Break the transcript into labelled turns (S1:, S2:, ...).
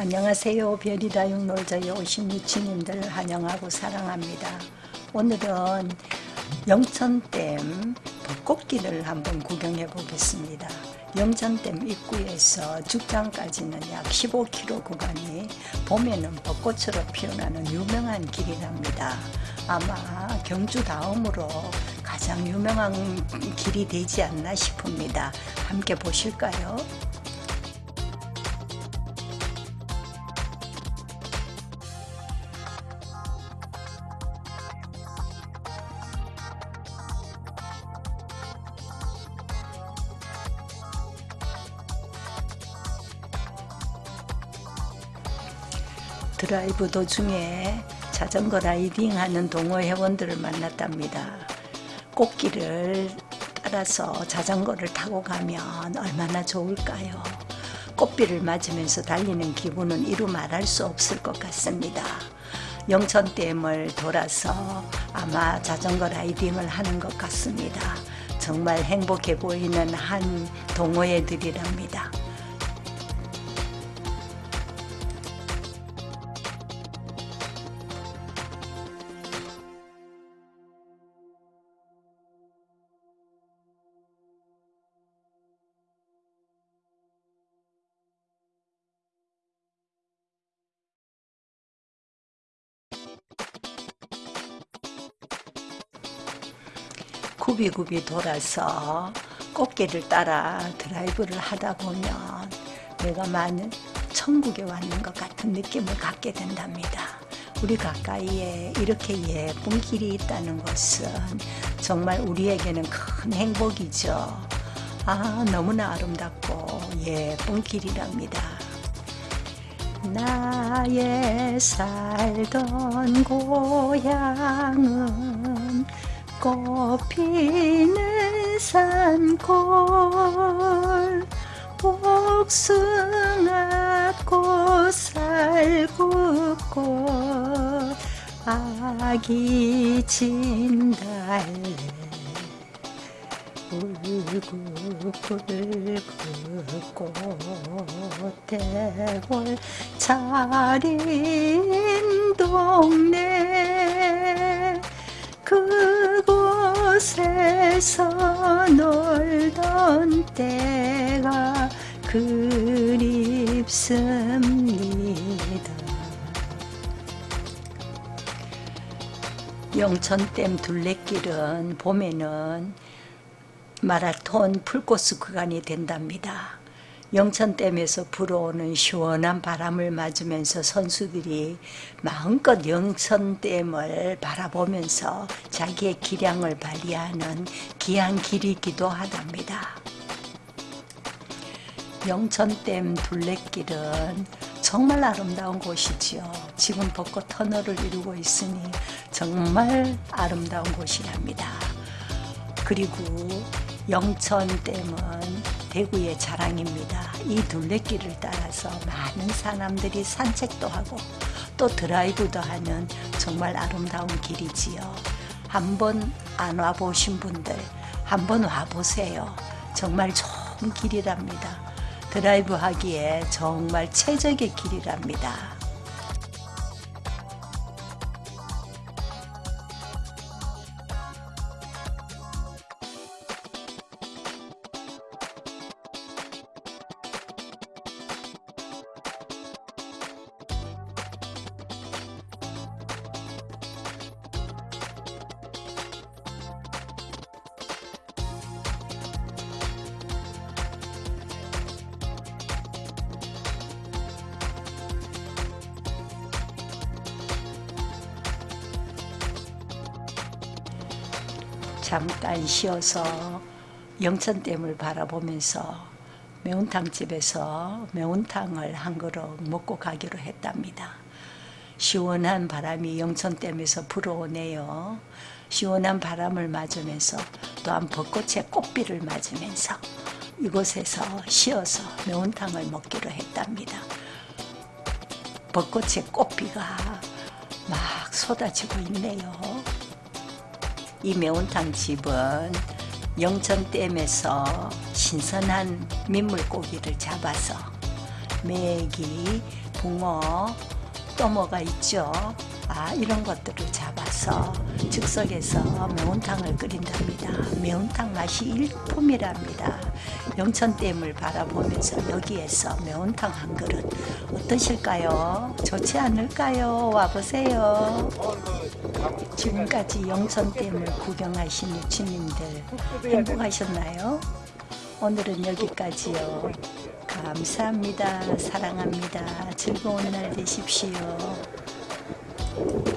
S1: 안녕하세요. 별이다 육놀자에 오신 유치님들 환영하고 사랑합니다. 오늘은 영천댐 벚꽃길을 한번 구경해 보겠습니다. 영천댐 입구에서 죽장까지는 약 15km 구간이 봄에는 벚꽃으로 피어나는 유명한 길이랍니다. 아마 경주 다음으로 가장 유명한 길이 되지 않나 싶습니다. 함께 보실까요? 드라이브 도중에 자전거 라이딩 하는 동호 회원들을 만났답니다. 꽃길을 따라서 자전거를 타고 가면 얼마나 좋을까요? 꽃비를 맞으면서 달리는 기분은 이루 말할 수 없을 것 같습니다. 영천댐을 돌아서 아마 자전거 라이딩을 하는 것 같습니다. 정말 행복해 보이는 한 동호회들이랍니다. 굽이굽이 돌아서 꽃길을 따라 드라이브를 하다 보면 내가 많은 천국에 왔는 것 같은 느낌을 갖게 된답니다. 우리 가까이에 이렇게 예쁜 길이 있다는 것은 정말 우리에게는 큰 행복이죠. 아, 너무나 아름답고 예쁜 길이랍니다. 나의 살던 고향은 꽃피는 산골 복숭아꽃 살구꽃 아기 진달래. 울긋불긋 꽃대골 차린 동네 곳에서 놀던 때가 그립습니다. 영천댐 둘레길은 봄에는 마라톤 풀코스 구간이 된답니다. 영천댐에서 불어오는 시원한 바람을 맞으면서 선수들이 마음껏 영천댐을 바라보면서 자기의 기량을 발휘하는 귀한 길이기도 하답니다. 영천댐 둘레길은 정말 아름다운 곳이지요. 지금 벚꽃 터널을 이루고 있으니 정말 아름다운 곳이랍니다. 그리고 영천댐은 대구의 자랑입니다. 이 둘레길을 따라서 많은 사람들이 산책도 하고 또 드라이브도 하는 정말 아름다운 길이지요. 한번 안 와보신 분들 한번 와보세요. 정말 좋은 길이랍니다. 드라이브 하기에 정말 최적의 길이랍니다. 잠깐 쉬어서 영천댐을 바라보면서 매운탕집에서 매운탕을 한 그릇 먹고 가기로 했답니다. 시원한 바람이 영천댐에서 불어오네요. 시원한 바람을 맞으면서 또한 벚꽃의 꽃비를 맞으면서 이곳에서 쉬어서 매운탕을 먹기로 했답니다. 벚꽃의 꽃비가 막 쏟아지고 있네요. 이 매운탕 집은 영천댐에서 신선한 민물고기를 잡아서 메기, 붕어, 또 뭐가 있죠? 아, 이런 것들을 잡아서 즉석에서 매운탕을 끓인답니다. 매운탕 맛이 일품이랍니다. 영천댐을 바라보면서 여기에서 매운탕 한 그릇 어떠실까요? 좋지 않을까요? 와보세요. 지금까지 영천댐을 구경하신 유치님들 행복하셨나요? 오늘은 여기까지요. 감사합니다. 사랑합니다. 즐거운 날 되십시오. Thank you.